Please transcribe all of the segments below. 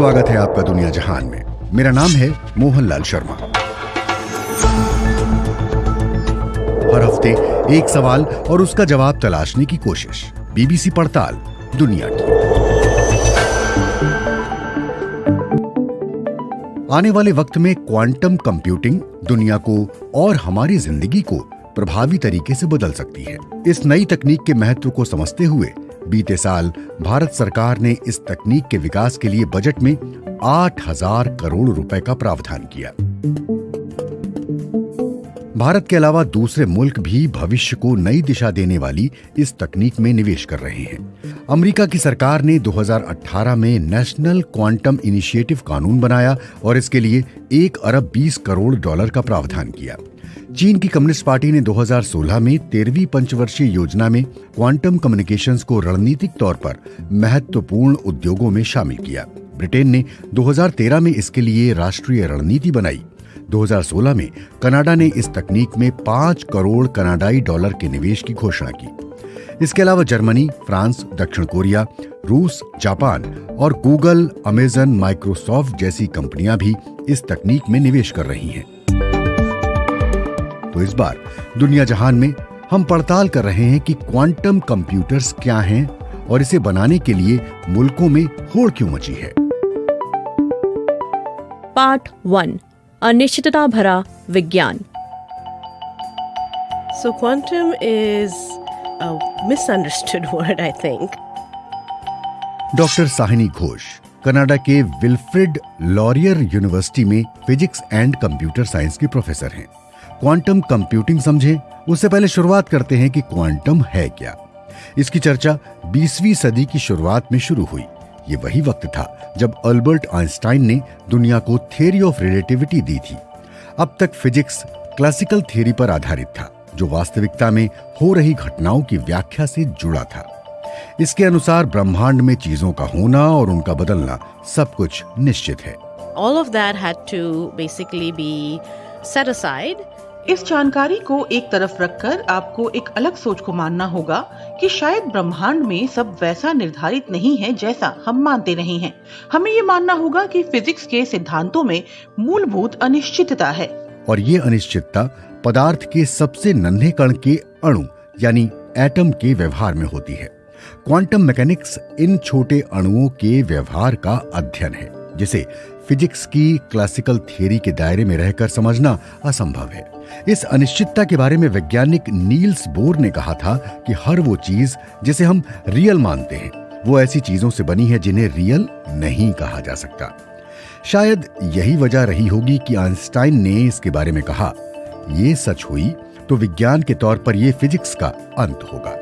स्वागत है आपका दुनिया जहान में। मेरा नाम है मोहनलाल शर्मा। हर हफ़्ते एक सवाल और उसका जवाब तलाशने की कोशिश। बीबीसी पड़ताल, दुनिया की। आने वाले वक्त में क्वांटम कंप्यूटिंग दुनिया को और हमारी ज़िंदगी को प्रभावी तरीके से बदल सकती है। इस नई तकनीक के महत्व को समझते हुए बीते साल भारत सरकार ने इस तकनीक के विकास के लिए बजट में आठ हज़ार करोड़ रुपए का प्रावधान किया। भारत के अलावा दूसरे मुल्क भी भविष्य को नई दिशा देने वाली इस तकनीक में निवेश कर रहे हैं। अमेरिका की सरकार ने 2018 में नेशनल क्वांटम इनिशिएटिव कानून बनाया और इसके लिए एक अरब 20 करोड़ डॉलर का प्रावधान किया। चीन की कम्युनिस्ट पार्टी ने 2016 में तेरहवीं पंचवर्षीय योजना में क्वांटम कम्युनिकेशंस को रणनीतिक तौर पर महत्वपूर्ण उद्योगों में शामिल किया। ब्रिटेन ने 2013 में इसके लिए राष्ट्रीय रणनीति बनाई। 2016 में कनाडा ने इस तकनीक में पाँच करोड़ कनाडाई डॉलर के निवेश की घोषणा की। इसके अलावा जर्मनी, फ्रांस, दक्षिण कोरिया, रूस, जापान और गूगल, अमेजन, माइक्रोसॉफ्ट जैसी कंपनियाँ भी इस तकनीक में निवेश कर रही हैं। तो इस बार दुनिया जहान में हम पड़ताल कर रहे हैं कि क्वांटम कंप्यूटर्स क्या हैं और इसे बनाने के लिए मुल्कों में होड़ क्यों मची है। पार्ट वन अनिश्चितता भरा विज्ञान। So, quantum is a misunderstood word, I think. Doctor Shohini Ghose Canada के विल्फ्रेड लॉरियर यूनिवर्सिटी में फिजिक्स एंड कंप्यूटर साइंस की प्रोफेसर हैं। क्वांटम कंप्यूटिंग समझें। उससे पहले शुरुआत करते हैं कि क्वांटम है क्या। इसकी चर्चा 20वीं सदी की शुरुआत में शुरू हुई। ये वही वक्त था जब अल्बर्ट आइंस्टाइन ने दुनिया को थियरी ऑफ़ रिलेटिविटी दी थी। अब तक फिजिक्स क्लासिकल थियरी पर आधारित था, जो वास्तविकता में हो रही घटनाओं की व्याख्या से जुड़ा था। इसके अनुसार ब्रह्मांड में चीज़ों का होना और उनका बदलना सब कुछ निश्चित है। All of that had to basically be set aside. इस जानकारी को एक तरफ़ रखकर आपको एक अलग सोच को मानना होगा कि शायद ब्रह्मांड में सब वैसा निर्धारित नहीं है जैसा हम मानते रहे हैं। हमें ये मानना होगा कि फिजिक्स के सिद्धांतों में मूलभूत अनिश्चितता है। और ये अनिश्चितता पदार्थ के सबसे नन्हे कण के अणु, यानी एटम के व्यवहार में होती है। क्वांटम मैकेनिक्स इन छोटे अणुओं के व्यवहार का अध्ययन है, जिसे फिजिक्स की क्लासिकल थियरी के दायरे में रहकर समझना असंभव है। इस अनिश्चितता के बारे में वैज्ञानिक नील्स बोर ने कहा था कि हर वो चीज़ जिसे हम रियल मानते हैं, वो ऐसी चीज़ों से बनी है जिन्हें रियल नहीं कहा जा सकता। शायद यही वजह रही होगी कि आइंस्टाइन ने इसके बारे में कहा यह सच हुई तो विज्ञान के तौर पर यह फिजिक्स का अंत होगा।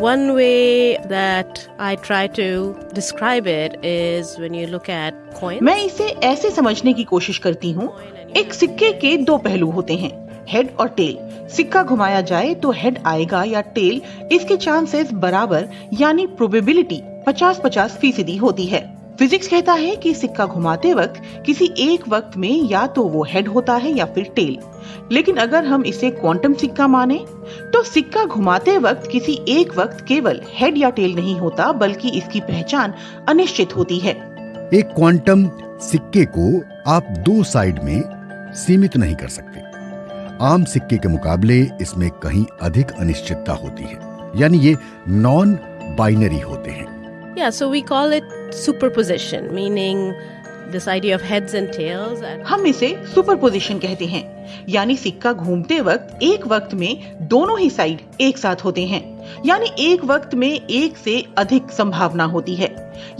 One way that I try to describe it is when you look at coins. मैं इसे ऐसे समझने की कोशिश करती हूँ, एक सिक्के के दो पहलू होते हैं हेड और टेल सिक्का घुमाया जाए तो हेड आएगा या टेल इसके चांसेस बराबर, यानी प्रोबेबिलिटी 50-50 फ़ीसदी होती है फिजिक्स कहता है कि सिक्का घुमाते वक्त किसी एक वक्त में या तो वो हेड होता है या फिर टेल लेकिन अगर हम इसे क्वांटम सिक्का माने तो सिक्का घुमाते वक्त किसी एक वक्त केवल हेड या टेल नहीं होता, बल्कि इसकी पहचान अनिश्चित होती है। एक क्वांटम सिक्के को आप दो साइड में सीमित नहीं कर सकते। आम सिक्के के मुकाबले इसमें कहीं अधिक अनिश्चितता होती है। यानी ये नॉन बाइनरी होते हैं। Yeah, so we call it superposition, meaning this idea of heads and tails. And हम इसे सुपरपोजिशन कहते हैं यानी सिक्का घूमते वक्त एक वक्त में दोनों ही साइड एक साथ होते हैं यानी एक वक्त में एक से अधिक संभावना होती है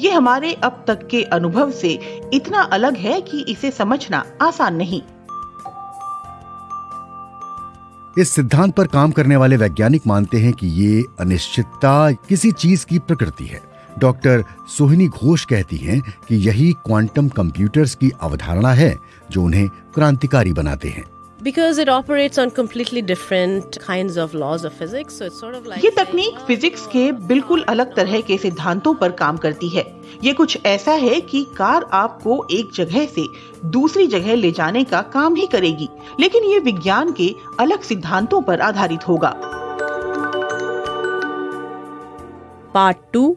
ये हमारे अब तक के अनुभव से इतना अलग है कि इसे समझना आसान नहीं इस सिद्धांत पर काम करने वाले वैज्ञानिक मानते हैं कि ये अनिश्चितता किसी चीज़ की प्रकृति है डॉक्टर सोहिनी घोष कहती हैं कि यही क्वांटम कंप्यूटर्स की अवधारणा है जो उन्हें क्रांतिकारी बनाते हैं। Because it operates on completely different kinds of laws of physics, so it's sort of like ये तकनीक फिजिक्स के बिल्कुल अलग तरह के सिद्धांतों पर काम करती है। ये कुछ ऐसा है कि कार आपको एक जगह से दूसरी जगह ले जाने का काम ही करेगी लेकिन ये विज्ञान के अलग सिद्धांतों पर आधारित होगा। पार्ट टू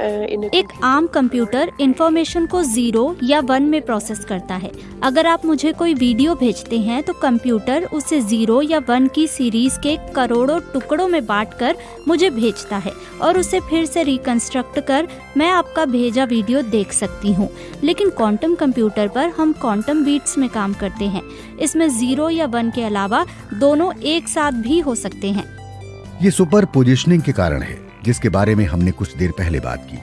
एक आम कंप्यूटर इंफॉर्मेशन को ज़ीरो या वन में प्रोसेस करता है। अगर आप मुझे कोई वीडियो भेजते हैं तो कंप्यूटर उसे ज़ीरो या वन की सीरीज़ के करोड़ों टुकड़ों में बांटकर मुझे भेजता है और उसे फिर से रिकंस्ट्रक्ट कर मैं आपका भेजा वीडियो देख सकती हूँ। लेकिन क्वांटम कंप्यूटर पर हम क्वांटम बीट्स में काम करते हैं। इसमें ज़ीरो या वन के अलावा दोनों एक साथ भी हो सकते हैं। ये सुपर पोजिशनिंग के कारण है। जिसके बारे में हमने कुछ देर पहले बात की।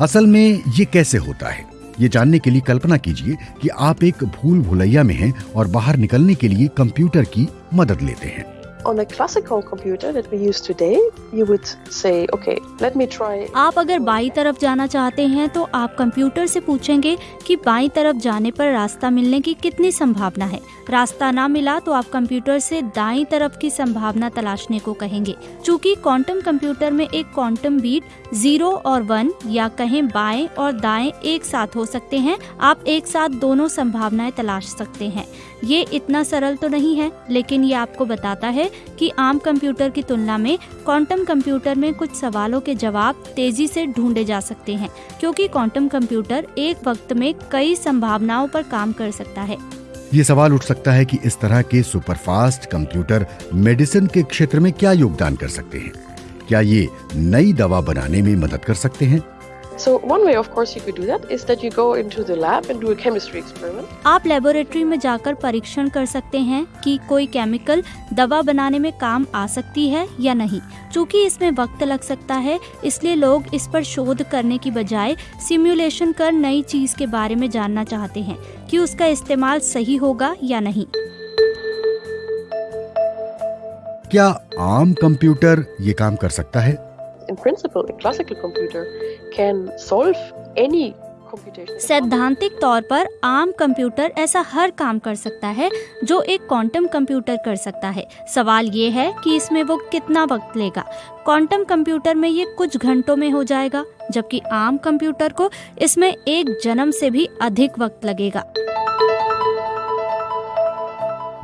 असल में ये कैसे होता है? ये जानने के लिए कल्पना कीजिए कि आप एक भूल भुलैया में हैं और बाहर निकलने के लिए कंप्यूटर की मदद लेते हैं। On a classical computer that we use today, you would say, okay, let me try. आप अगर बाई तरफ़ जाना चाहते हैं तो आप कंप्यूटर से पूछेंगे कि बाई तरफ़ जाने पर रास्ता मिलने की कितनी संभावना है। रास्ता ना मिला तो आप कंप्यूटर से दाई तरफ़ की संभावना तलाशने को कहेंगे। चूँकि क्वांटम कंप्यूटर में एक क्वांटम बीट ज़ीरो और वन या कहें बाएँ और दाएँ एक साथ हो सकते हैं, आप एक साथ दोनों संभावनाएँ तलाश सकते हैं। ये इतना सरल तो नहीं है, लेकिन ये आपको बताता है कि आम कंप्यूटर की तुलना में क्वांटम कंप्यूटर में कुछ सवालों के जवाब तेज़ी से ढूंढे जा सकते हैं, क्योंकि क्वांटम कंप्यूटर एक वक्त में कई संभावनाओं पर काम कर सकता है। ये सवाल उठ सकता है कि इस तरह के सुपरफास्ट कंप्यूटर मेडिसिन के क्षेत्र में क्या योगदान कर सकते हैं? क्या ये नई दवा बनाने में मदद कर सकते हैं? So one way, of course, you could do that is that you go into the lab and do a chemistry experiment. आप लेबोरेटरी में जाकर परीक्षण कर सकते हैं कि कोई केमिकल दवा बनाने में काम आ सकती है या नहीं। चूँकि इसमें वक्त लग सकता है इसलिए लोग इस पर शोध करने की बजाय सिमुलेशन कर नई चीज़ के बारे में जानना चाहते हैं कि उसका इस्तेमाल सही होगा या नहीं। क्या आम कंप्यूटर ये काम कर सकता है? In principle, a classical computer can solve any सैद्धांतिक तौर पर आम कंप्यूटर ऐसा हर काम कर सकता है जो एक क्वांटम कंप्यूटर कर सकता है। सवाल ये है कि इसमें वो कितना वक्त लेगा। क्वांटम कंप्यूटर में ये कुछ घंटों में हो जाएगा जबकि आम कंप्यूटर को इसमें एक जन्म से भी अधिक वक्त लगेगा।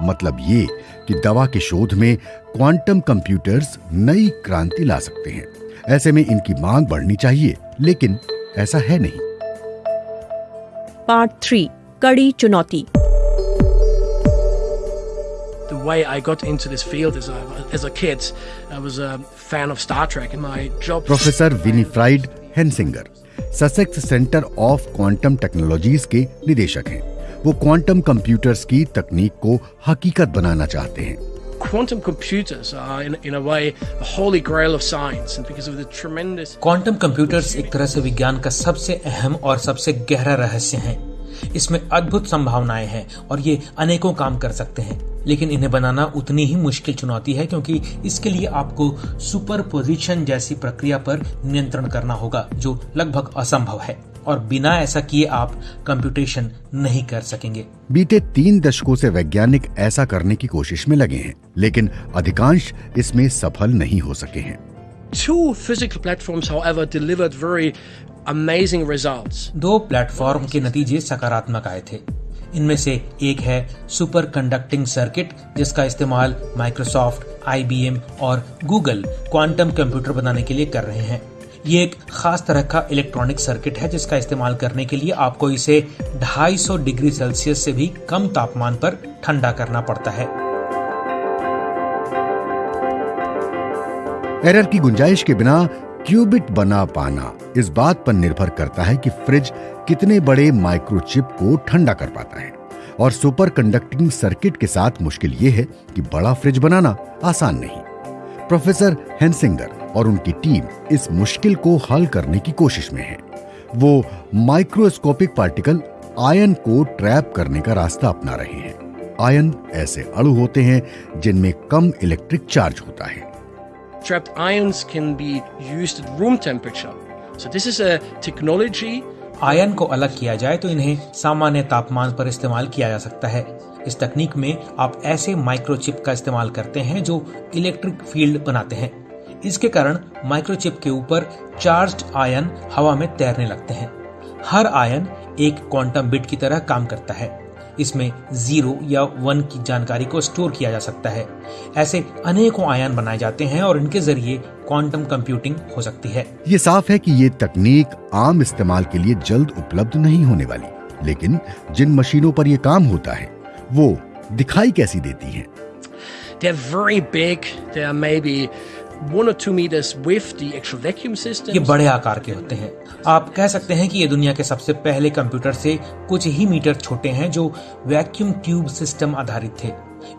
मतलब ये कि दवा के शोध में क्वांटम कंप्यूटर्स नई क्रांति ला सकते हैं। ऐसे में इनकी मांग बढ़नी चाहिए लेकिन ऐसा है नहीं पार्ट थ्री कड़ी चुनौती the way I got into this field as a, as a kid. I was a fan of Star Trek, and my job. Professor Winfried Hensinger Sussex centre of quantum technologies के निदेशक हैं वो quantum computers की तकनीक को हकीकत बनाना चाहते हैं Quantum computers are, in, in a way, the holy grail of science, and because of the tremendous. Quantum computers एक तरह से विज्ञान का सबसे अहम और सबसे गहरा रहस्य हैं इसमें अद्भुत संभावनाएँ हैं और ये अनेकों काम कर सकते हैं लेकिन इन्हें बनाना उतनी ही मुश्किल चुनौती है क्योंकि इसके लिए आपको सुपर पोजिशन जैसी प्रक्रिया पर नियंत्रण करना होगा जो लगभग असंभव है और बिना ऐसा किए आप कंप्यूटेशन नहीं कर सकेंगे। बीते तीन दशकों से वैज्ञानिक ऐसा करने की कोशिश में लगे हैं लेकिन अधिकांश इसमें सफल नहीं हो सके हैं। Two physical platforms, however, delivered very amazing results. दो प्लेटफॉर्म के नतीजे सकारात्मक आए थे। इनमें से एक है सुपर कंडक्टिंग सर्किट जिसका इस्तेमाल माइक्रोसॉफ्ट आईबीएम और गूगल क्वांटम कंप्यूटर बनाने के लिए कर रहे हैं। ये एक खास तरह का इलेक्ट्रॉनिक सर्किट है जिसका इस्तेमाल करने के लिए आपको इसे 250 डिग्री सेल्सियस से भी कम तापमान पर ठंडा करना पड़ता है। एरर की गुंजाइश के बिना क्यूबिट बना पाना इस बात पर निर्भर करता है कि फ्रिज कितने बड़े माइक्रोचिप को ठंडा कर पाता है। और सुपर कंडक्टिंग सर्किट के साथ मुश्किल ये है कि बड़ा फ्रिज बनाना आसान नहीं। प्रोफेसर हेंसिंगर और उनकी टीम इस मुश्किल को हल करने की कोशिश में है। वो माइक्रोस्कोपिक पार्टिकल आयन को ट्रैप करने का रास्ता अपना रहे हैं। आयन ऐसे अणु होते हैं जिनमें कम इलेक्ट्रिक चार्ज होता है। Trapped ions can be used at room temperature. So, this is a technology ion को अलग किया जाए तो इन्हें सामान्य तापमान पर इस्तेमाल किया जा सकता है। इस तकनीक में आप ऐसे माइक्रोचिप का इस्तेमाल करते हैं जो इलेक्ट्रिक फ़ील्ड बनाते हैं। इसके कारण माइक्रोचिप के ऊपर चार्ज्ड आयन हवा में तैरने लगते हैं। हर आयन एक क्वांटम बिट की तरह काम करता है। इसमें ज़ीरो या वन की जानकारी को स्टोर किया जा सकता है। ऐसे अनेकों आयन बनाए जाते हैं और इनके ज़रिए क्वांटम कंप्यूटिंग हो सकती है। ये साफ़ है कि ये तकनीक आम इस्तेमाल के लिए जल्द उपलब्ध नहीं होने वाली लेकिन जिन मशीनों पर ये काम होता है वो दिखाई कैसी देती है? They're very big. They are maybe ये बड़े आकार के होते हैं। आप कह सकते हैं कि ये दुनिया के सबसे पहले कंप्यूटर से कुछ ही मीटर छोटे हैं जो वैक्यूम ट्यूब सिस्टम आधारित थे।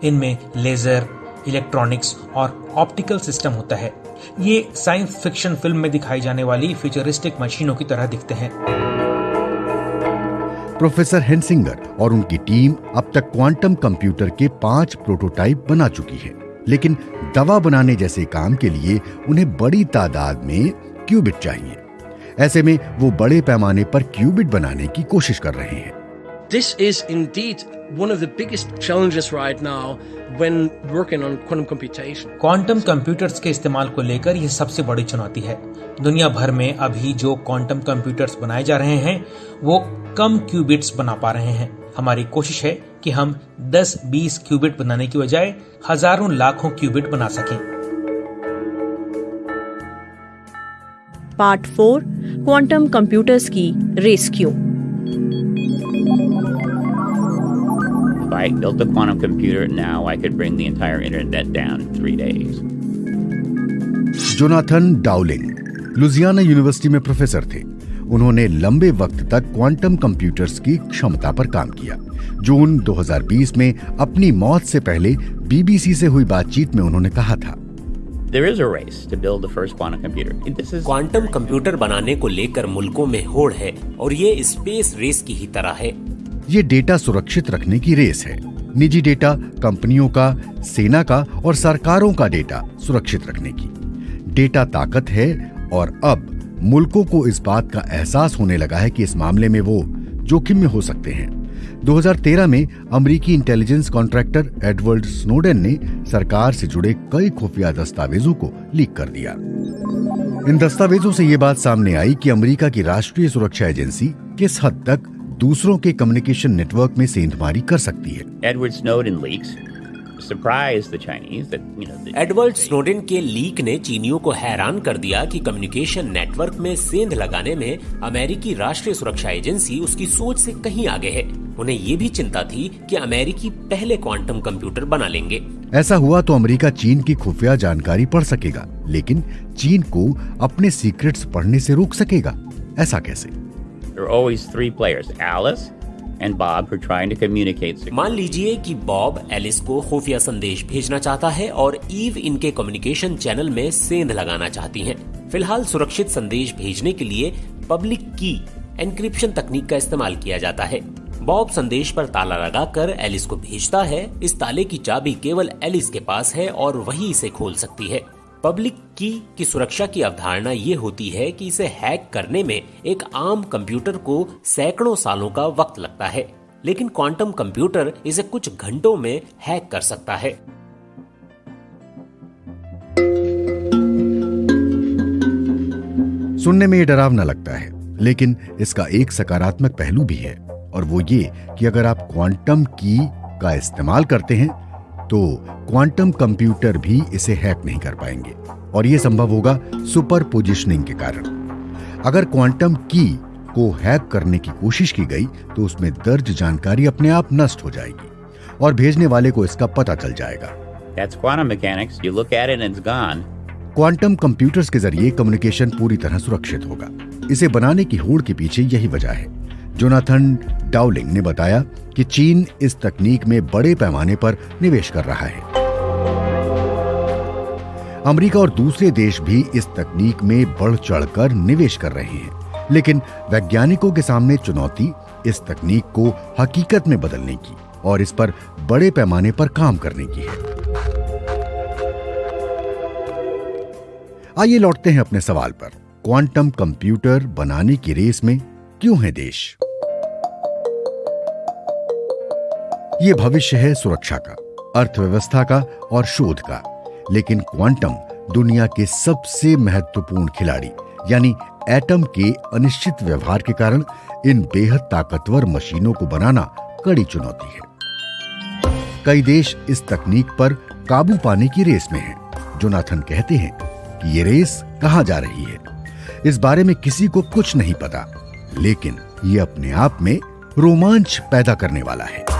इनमें लेजर इलेक्ट्रॉनिक्स और ऑप्टिकल सिस्टम होता है। ये साइंस फिक्शन फ़िल्म में दिखाई जाने वाली फ्यूचरिस्टिक मशीनों की तरह दिखते हैं। प्रोफेसर हेंसिंगर और उनकी टीम अब तक क्वांटम कंप्यूटर के पाँच प्रोटोटाइप बना चुकी है। लेकिन दवा बनाने जैसे काम के लिए उन्हें बड़ी तादाद में क्यूबिट चाहिए। ऐसे में वो बड़े पैमाने पर क्यूबिट बनाने की कोशिश कर रहे हैं। This is indeed one of the biggest challenges right now when working on quantum computation. Quantum computers के इस्तेमाल को लेकर यह सबसे बड़ी चुनौती है। दुनिया भर में अभी जो क्वांटम कंप्यूटर्स बनाए जा रहे हैं वो कम क्यूबिट्स बना पा रहे हैं। हमारी कोशिश है कि हम 10-20 क्यूबिट बनाने की बजाय हज़ारों लाखों क्यूबिट बना सकें। पार्ट फोर क्वांटम कंप्यूटर्स की rescue If I built a quantum computer now, I could bring the entire internet down in three days. Jonathan Dowling Louisiana university में प्रोफेसर थे। उन्होंने लंबे वक्त तक क्वांटम कंप्यूटर्स की क्षमता पर काम किया। जून 2020 में अपनी मौत से पहले बीबीसी से हुई बातचीत में उन्होंने कहा था। There is a race to build the first quantum computer. This is quantum computer बनाने को लेकर मुल्कों में होड़ है और ये स्पेस रेस की ही तरह है। ये डेटा सुरक्षित रखने की रेस है। निजी डेटा कंपनियों का सेना का और सरकारों का डेटा सुरक्षित रखने की। डेटा ताकत है और अब मुल्कों को इस बात का एहसास होने लगा है कि इस मामले में वो जोखिम में हो सकते हैं। 2013 में अमेरिकी इंटेलिजेंस कॉन्ट्रैक्टर एडवर्ड स्नोडेन ने सरकार से जुड़े कई खुफिया दस्तावेजों को लीक कर दिया इन दस्तावेजों से ये बात सामने आई कि अमेरिका की राष्ट्रीय सुरक्षा एजेंसी किस हद तक दूसरों के कम्युनिकेशन नेटवर्क में सेंधमारी कर सकती है Edward know. The, Edward Snowden के लीक ने चीनियों को हैरान कर दिया कि कम्युनिकेशन नेटवर्क में सेंध लगाने में अमेरिकी राष्ट्रीय सुरक्षा एजेंसी उसकी सोच से कहीं आगे है उन्हें ये भी चिंता थी कि अमेरिकी पहले क्वांटम कंप्यूटर बना लेंगे ऐसा हुआ तो अमेरिका चीन की खुफिया जानकारी पढ़ सकेगा लेकिन चीन को अपने सीक्रेट्स पढ़ने से रोक सकेगा ऐसा कैसे. मान लीजिए कि बॉब एलिस को खुफिया संदेश भेजना चाहता है और ईव इनके कम्युनिकेशन चैनल में सेंध लगाना चाहती हैं। फ़िलहाल सुरक्षित संदेश भेजने के लिए पब्लिक की एनक्रिप्शन तकनीक का इस्तेमाल किया जाता है बॉब संदेश पर ताला लगाकर एलिस को भेजता है। इस ताले की चाबी केवल एलिस के पास है और वही इसे खोल सकती है। पब्लिक की की सुरक्षा की अवधारणा ये होती है कि इसे हैक करने में एक आम कंप्यूटर को सैकड़ों सालों का वक्त लगता है। लेकिन क्वांटम कंप्यूटर इसे कुछ घंटों में हैक कर सकता है। सुनने में ये डरावना लगता है, लेकिन इसका एक सकारात्मक पहलू भी है। और वो ये कि अगर आप क्वांटम की का इस्तेमाल करते हैं तो क्वांटम कंप्यूटर भी इसे हैक नहीं कर पाएँगे। और ये संभव होगा सुपर पोजिशनिंग के कारण। अगर क्वांटम की को हैक करने की कोशिश की गई तो उसमें दर्ज जानकारी अपने आप नष्ट हो जाएगी और भेजने वाले को इसका पता चल जाएगा. क्वांटम कंप्यूटर्स के ज़रिए कम्युनिकेशन पूरी तरह सुरक्षित होगा। इसे बनाने की होड़ के पीछे यही वजह है। जोनाथन डाउलिंग ने बताया कि चीन इस तकनीक में बड़े पैमाने पर निवेश कर रहा है। अमेरिका और दूसरे देश भी इस तकनीक में बढ़ चढ़कर निवेश कर रहे हैं, लेकिन वैज्ञानिकों के सामने चुनौती इस तकनीक को हकीकत में बदलने की और इस पर बड़े पैमाने पर काम करने की है। आइए लौटते हैं अपने सवाल पर। क्वांटम कंप्यूटर बनाने की रेस में क्यों है देश? ये भविष्य है सुरक्षा का, अर्थव्यवस्था का और शोध का। लेकिन क्वांटम दुनिया के सबसे महत्वपूर्ण खिलाड़ी, यानी एटम के अनिश्चित व्यवहार के कारण इन बेहद ताकतवर मशीनों को बनाना कड़ी चुनौती है। कई देश इस तकनीक पर काबू पाने की रेस में हैं। जोनाथन कहते हैं कि ये रेस कहाँ जा रही है। इस बारे में किसी को कुछ नहीं पता। लेकिन ये अपने आप में रोमांच पैदा करने वाला है।